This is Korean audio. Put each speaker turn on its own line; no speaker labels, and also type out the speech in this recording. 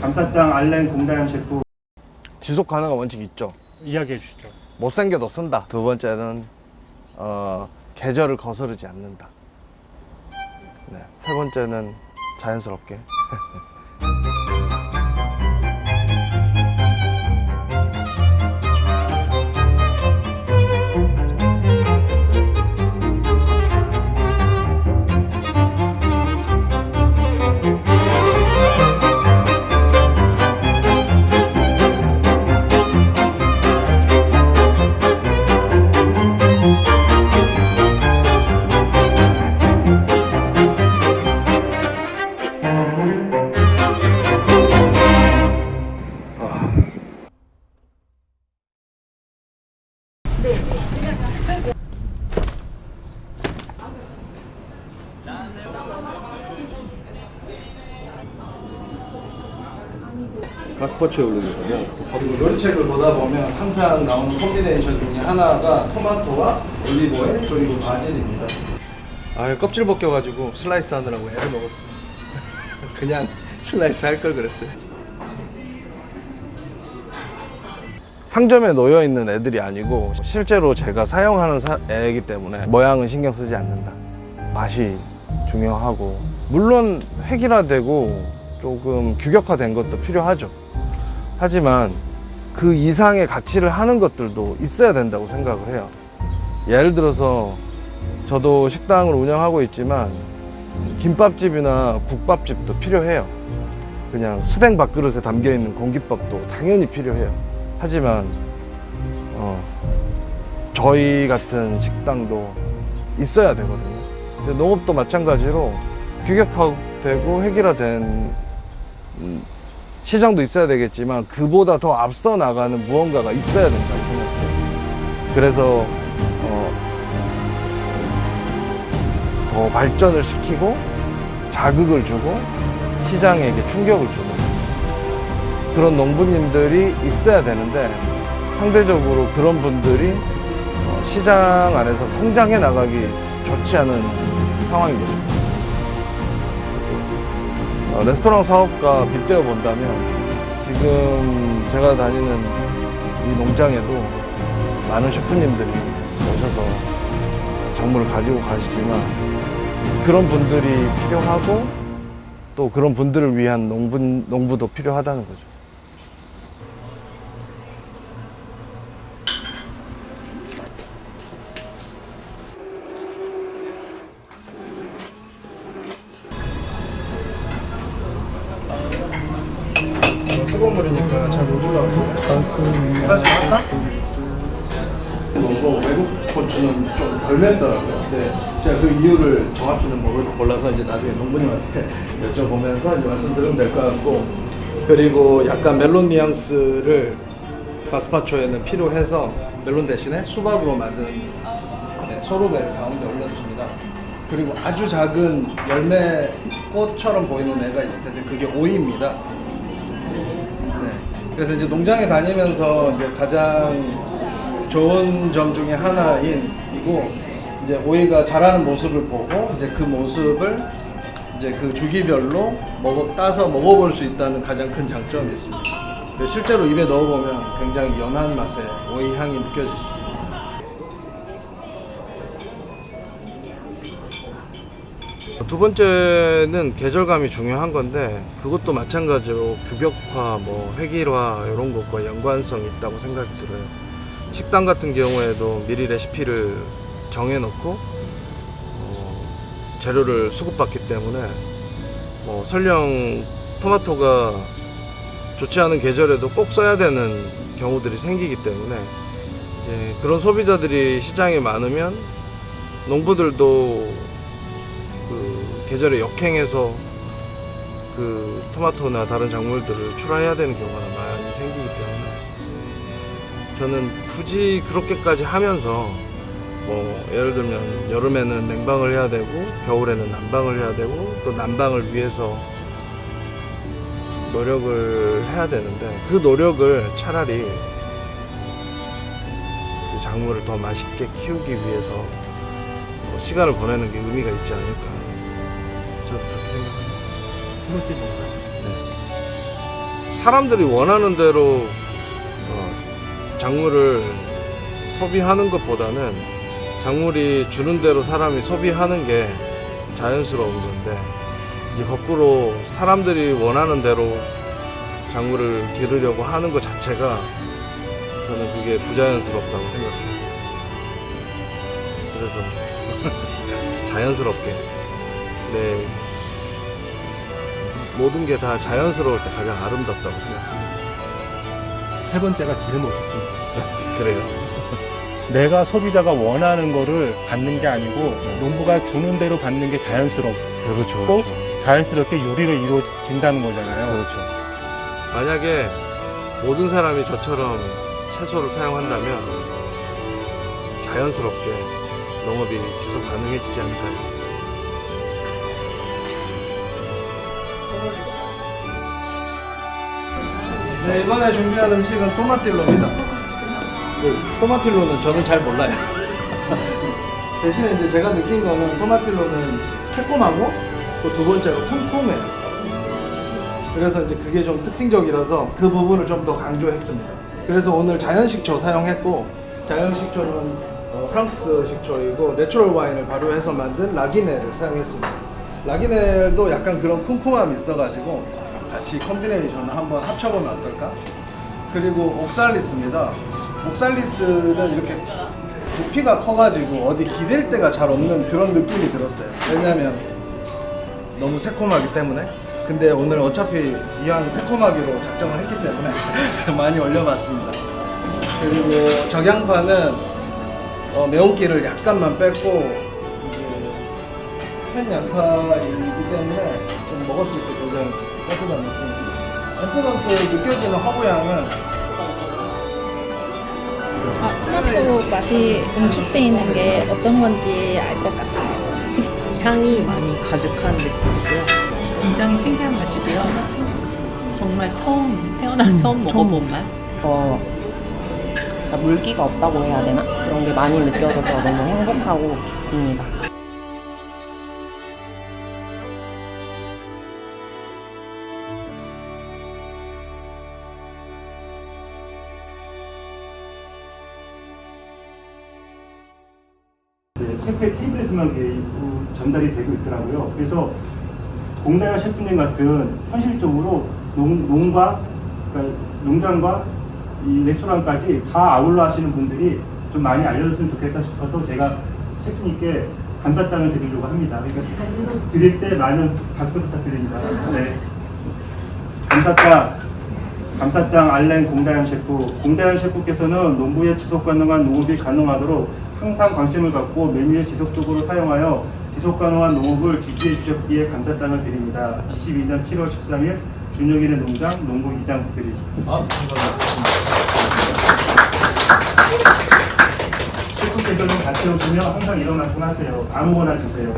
감사장 알렌 공다현 셰프
지속 가능한 원칙 있죠.
이야기해 주시죠.
못생겨도 쓴다. 두 번째는 어, 계절을 거스르지 않는다. 네. 세 번째는 자연스럽게. 가스파초에 올리는 거고 요리 책을 보다 보면 항상 나오는 콤비네이션 중에 하나가 토마토와 올리브오일 그리고 바질입니다. 아 껍질 벗겨가지고 슬라이스 하느라고 애를 먹었어요 그냥 슬라이스 할 걸 그랬어요 상점에 놓여 있는 애들이 아니고 실제로 제가 사용하는 사- 애이기 때문에 모양은 신경 쓰지 않는다. 맛이 중요하고 물론 획일화되고 조금 규격화된 것도 필요하죠. 하지만 그 이상의 가치를 하는 것들도 있어야 된다고 생각을 해요. 예를 들어서 저도 식당을 운영하고 있지만 김밥집이나 국밥집도 필요해요. 그냥 스댕 밥그릇에 담겨 있는 공깃밥도 당연히 필요해요 하지만 어, 저희 같은 식당도 있어야 되거든요 근데 농업도 마찬가지로 규격화되고 획일화된 음, 시장도 있어야 되겠지만 그보다 더 앞서 나가는 무언가가 있어야 된다고 생각해요. 그래서 어, 더 발전을 시키고 자극을 주고 시장에게 충격을 주는 그런 농부님들이 있어야 되는데 상대적으로 그런 분들이 어, 시장 안에서 성장해 나가기 좋지 않은 상황입니다. 어, 레스토랑 사업과 빗대어 본다면 지금 제가 다니는 이 농장에도 많은 셰프님들이 오셔서 작물을 가지고 가시지만 그런 분들이 필요하고 또 그런 분들을 위한 농부, 농부도 필요하다는 거죠. 물이니까 잘 못 올라오죠. 다시 할까? 이거 외국 고추는 좀 덜 맵더라고요. 근데 제가 그 이유를 정확히는 모르- 몰라서 이제 나중에 농부님한테 여쭤보면서 이제 말씀드리면 될 것 같고 그리고 약간 멜론 뉘앙스를 가스파초에는 필요해서 멜론 대신에 수박으로 만든 네, 소르베를 가운데 올렸습니다. 그리고 아주 작은 열매 꽃처럼 보이는 애가 있을 텐데 그게 오이입니다. 네. 그래서 이제 농장에 다니면서 이제 가장 좋은 점 중에 하나인 이고 이제 오이가 자라는 모습을 보고 이제 그 모습을 이제 그 주기별로 먹어 따서 먹어볼 수 있다는 가장 큰 장점이 있습니다. 실제로 입에 넣어보면 굉장히 연한 맛의 오이 향이 느껴지십니 두 번째는 계절감이 중요한 건데 그것도 마찬가지로 규격화, 뭐 획일화 이런 것과 연관성이 있다고 생각이 들어요. 식당 같은 경우에도 미리 레시피를 정해놓고 어, 재료를 수급받기 때문에 뭐 설령 토마토가 좋지 않은 계절에도 꼭 써야 되는 경우들이 생기기 때문에 그런 소비자들이 시장에 많으면 농부들도 그 계절에 역행해서 그 토마토나 다른 작물들을 출하해야 되는 경우가 많이 생기기 때문에 저는 굳이 그렇게까지 하면서 뭐 예를 들면 여름에는 냉방을 해야 되고 겨울에는 난방을 해야 되고 또 난방을 위해서 노력을 해야 되는데 그 노력을 차라리 그 작물을 더 맛있게 키우기 위해서 뭐 시간을 보내는 게 의미가 있지 않을까 그렇게 생각합니다.
뭔가요?
네. 사람들이 원하는 대로 어, 작물을 소비하는 것보다는 작물이 주는 대로 사람이 소비하는 게 자연스러운 건데 이 거꾸로 사람들이 원하는 대로 작물을 기르려고 하는 것 자체가 저는 그게 부자연스럽다고 생각해요. 그래서 자연스럽게 네 모든 게 다 자연스러울 때 가장 아름답다고 생각합니다.
세 번째가 제일 멋있습니다.
그래요.
내가 소비자가 원하는 거를 받는 게 아니고 농부가 주는 대로 받는 게 자연스럽고
그렇죠.
자연스럽게 요리로 이루어진다는 거잖아요.
그렇죠. 만약에 모든 사람이 저처럼 채소를 사용한다면 자연스럽게 농업이 지속 가능해지지 않을까요? 네, 이번에 준비한 음식은 토마틸로입니다. 그 토마틸로는 저는 잘 몰라요. 대신에 이제 제가 느낀 거는 토마틸로는 새콤하고 또 두 번째로 쿰쿰해요. 그래서 이제 그게 좀 특징적이라서 그 부분을 좀 더 강조했습니다. 그래서 오늘 자연식초 사용했고 자연식초는 어, 프랑스 식초이고 natural 와인을 발효해서 만든 라기넬을 사용했습니다. 라기넬도 약간 그런 쿰쿰함이 있어가지고 같이 콤비네이션을 한번 합쳐보면 어떨까? 그리고 옥살리스입니다. 옥살리스는 이렇게 부피가 커가지고 어디 기댈 데가 잘 없는 그런 느낌이 들었어요. 왜냐면 너무 새콤하기 때문에. 근데 오늘 어차피 이왕 새콤하기로 작정을 했기 때문에 많이 올려봤습니다. 그리고 적양파는 어, 매운기를 약간만 뺐고 이제 한 양파이기 때문에 좀 먹었을 때 굉장히 따뜻한 느낌이 따뜻하게 느껴지는 허브향은
아, 토마토 맛이 응축돼 있는 게 어떤 건지 알 것 같아요.
향이 많이 가득한 느낌이고요.
굉장히 신기한 맛이고요. 정말 처음 태어나 처음 먹어본 맛.
어, 물기가 없다고 해야 되나? 그런 게 많이 느껴져서 너무 행복하고 좋습니다.
셰프의 테이블에서만 전달이 되고 있더라고요. 그래서 공다현 셰프님 같은 현실적으로 농, 농과 그러니까 농장과 이 레스토랑까지 다 아울러 하시는 분들이 좀 많이 알려졌으면 좋겠다 싶어서 제가 셰프님께 감사장을 드리려고 합니다. 그러니까 드릴 때 많은 박수 부탁드립니다. 네. 감사장 감사장 알렌 공다현 셰프. 공다현 셰프께서는 농부의 지속 가능한 농업이 가능하도록 항상 관심을 갖고 메뉴에 지속적으로 사용하여 지속 가능한 농업을 지지해 주셨기에 감사장을 드립니다. 22년 7월 13일 준영일의 농장 농부 이장 부탁드립니다. 셰프께서는 같이 오시면 항상 이런 말씀 하세요. 아무거나 주세요.